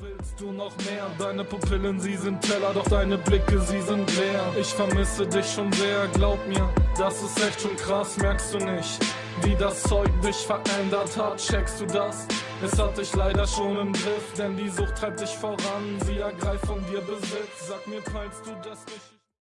Willst du noch mehr? Deine Pupillen, sie sind Teller, doch deine Blicke, sie sind leer. Ich vermisse dich schon sehr, glaub mir, das ist echt schon krass, merkst du nicht? Wie das Zeug dich verändert hat, checkst du das? Es hat dich leider schon im Griff, denn die Sucht treibt dich voran, sie ergreift von dir Besitz. Sag mir, peilst du das nicht?